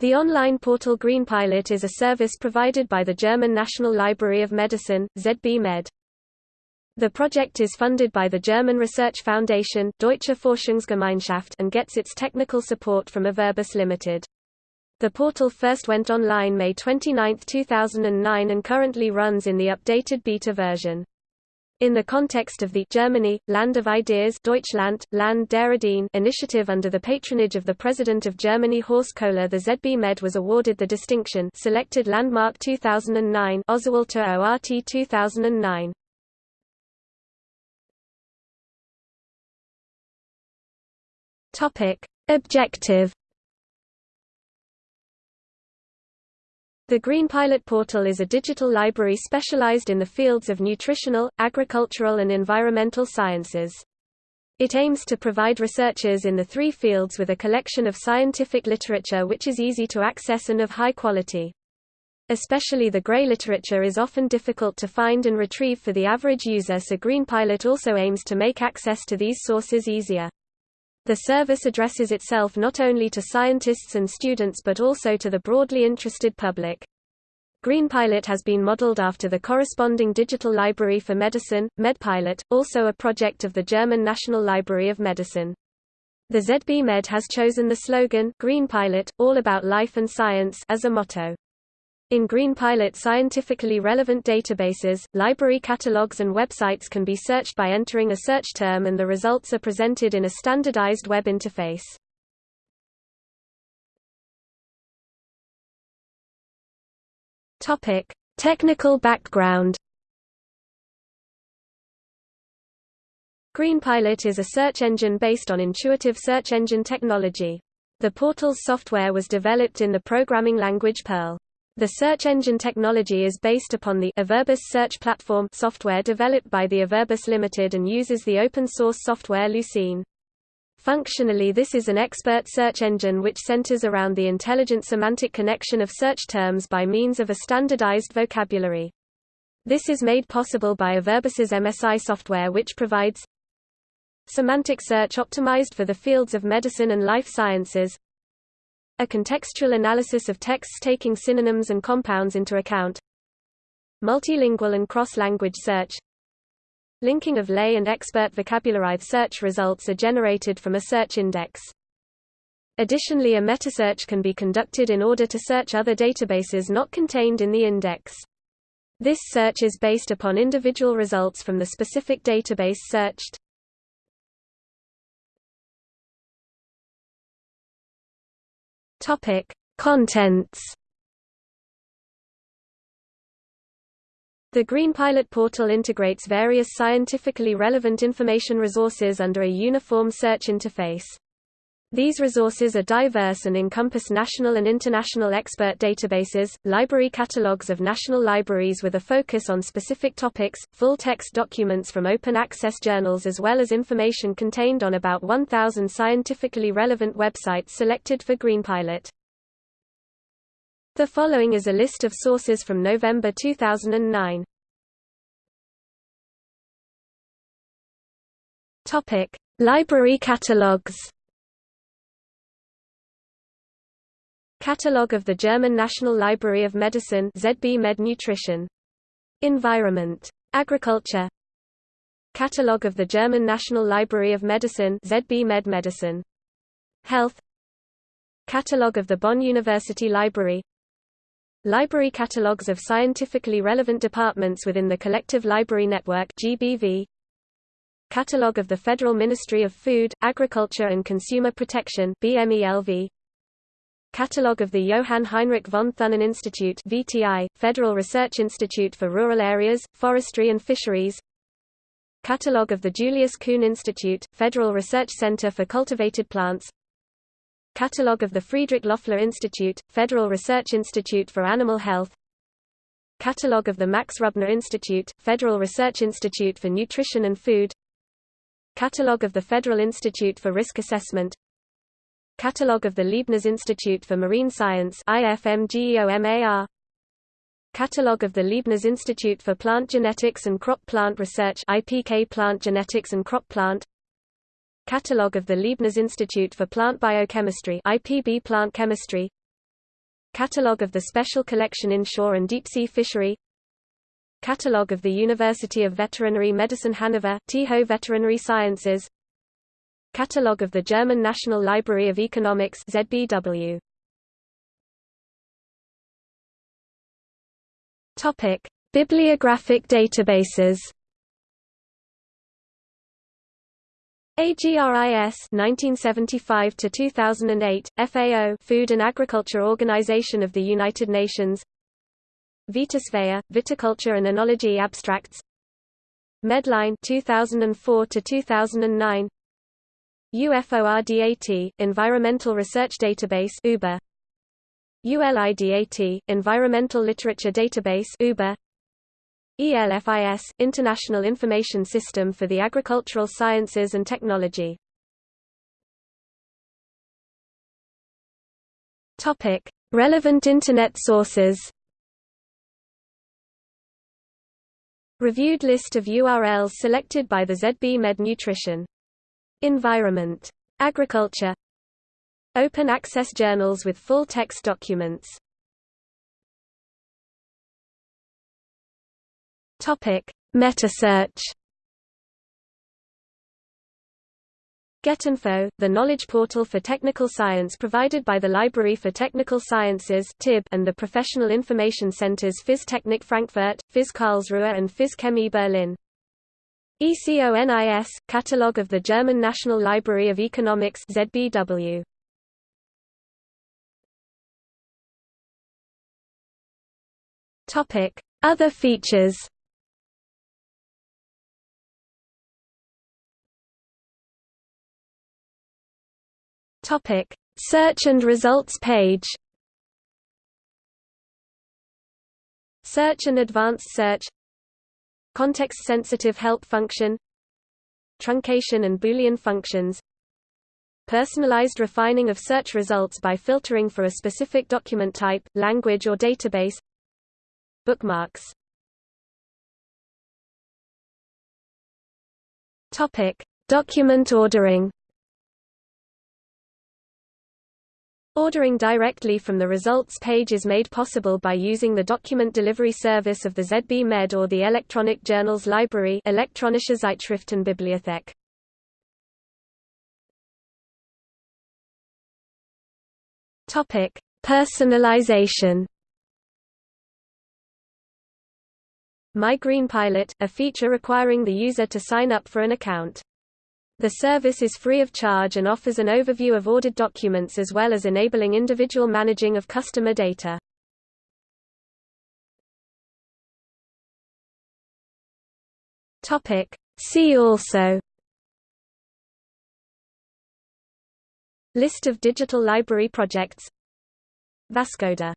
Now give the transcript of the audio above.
The online portal GreenPilot is a service provided by the German National Library of Medicine, ZB Med. The project is funded by the German Research Foundation Deutsche Forschungsgemeinschaft and gets its technical support from Averbis Limited. The portal first went online May 29, 2009 and currently runs in the updated beta version. In the context of the Germany, Land of Ideas Deutschland, Land der Ideen initiative under the patronage of the President of Germany Horst Kohler the ZB Med was awarded the distinction Selected Landmark 2009 Ausgewählter ORT 2009. Topic. Objective The Green Pilot portal is a digital library specialized in the fields of nutritional, agricultural and environmental sciences. It aims to provide researchers in the three fields with a collection of scientific literature which is easy to access and of high quality. Especially the grey literature is often difficult to find and retrieve for the average user so Green Pilot also aims to make access to these sources easier. The service addresses itself not only to scientists and students but also to the broadly interested public. GreenPilot has been modeled after the corresponding digital library for medicine, MedPilot, also a project of the German National Library of Medicine. The ZB Med has chosen the slogan, GreenPilot, all about life and science, as a motto. In GreenPilot scientifically relevant databases, library catalogs and websites can be searched by entering a search term and the results are presented in a standardized web interface. Topic: Technical background. GreenPilot is a search engine based on intuitive search engine technology. The portal's software was developed in the programming language Perl. The search engine technology is based upon the Averbis Search Platform software developed by the Averbis Limited and uses the open-source software Lucene. Functionally this is an expert search engine which centers around the intelligent semantic connection of search terms by means of a standardized vocabulary. This is made possible by Averbis's MSI software which provides semantic search optimized for the fields of medicine and life sciences, a contextual analysis of texts taking synonyms and compounds into account. Multilingual and cross-language search. Linking of lay and expert vocabulary search results are generated from a search index. Additionally a metasearch can be conducted in order to search other databases not contained in the index. This search is based upon individual results from the specific database searched. Topic: Contents. The GreenPilot portal integrates various scientifically relevant information resources under a uniform search interface. These resources are diverse and encompass national and international expert databases, library catalogues of national libraries with a focus on specific topics, full-text documents from open-access journals as well as information contained on about 1,000 scientifically relevant websites selected for GreenPilot. The following is a list of sources from November 2009. Topic: Library catalogs. Catalogue of the German National Library of Medicine ZB Med Nutrition. Environment. Agriculture. Catalogue of the German National Library of Medicine ZB Med Medicine. Health. Catalogue of the Bonn University Library. Library catalogues of scientifically relevant departments within the Collective Library Network GBV. Catalogue of the Federal Ministry of Food, Agriculture and Consumer Protection BMELV. Catalogue of the Johann Heinrich von Thunen Institute VTI, Federal Research Institute for Rural Areas, Forestry and Fisheries. Catalogue of the Julius Kuhn Institute, Federal Research Center for Cultivated Plants. Catalogue of the Friedrich Loeffler Institute, Federal Research Institute for Animal Health. Catalogue of the Max Rubner Institute, Federal Research Institute for Nutrition and Food. Catalogue of the Federal Institute for Risk Assessment Catalogue of the Leibniz Institute for Marine Science IFMGEOMAR Catalogue of the Leibniz Institute for Plant Genetics and Crop Plant Research IPK Plant Genetics and Crop Plant. Catalogue of the Leibniz Institute for Plant Biochemistry IPB Plant Chemistry. Catalogue of the Special Collection Inshore and Deep-Sea Fishery. Catalogue of the University of Veterinary Medicine Hanover TIHO Veterinary Sciences Catalogue of the German National Library of Economics ZBW Topic. Bibliographic databases. AGRIS 1975 to 2008 FAO Food and Agriculture Organization of the United Nations. VITIS-VEA Viticulture and Enology Abstracts. Medline 2004 to 2009 UFORDAT Environmental Research Database UBA ULIDAT Environmental Literature Database UBA ELFIS International Information System for the Agricultural Sciences and Technology. Topic. Relevant Internet sources. Reviewed list of URLs selected by the ZB Med Nutrition. Environment. Agriculture Open access journals with full text documents Topic: Metasearch. GetInfo, the knowledge portal for technical science provided by the Library for Technical Sciences and the professional information centers FIZ Technik Frankfurt, FIZ Karlsruhe and Chemie Berlin. ECONIS, Catalogue of the German National Library of Economics ZBW. Topic: Other features. Topic: Search and results page. Search and advanced search. Context-sensitive help function. Truncation and Boolean functions. Personalized refining of search results by filtering for a specific document type, language or database Bookmarks Topic: Document ordering. Ordering directly from the results page is made possible by using the document delivery service of the ZB Med or the Electronic Journals Library Elektronische Zeitschriftenbibliothek. Topic: Personalization. My Green Pilot, a feature requiring the user to sign up for an account. The service is free of charge and offers an overview of ordered documents as well as enabling individual managing of customer data. See also. List of digital library projects. Vascoda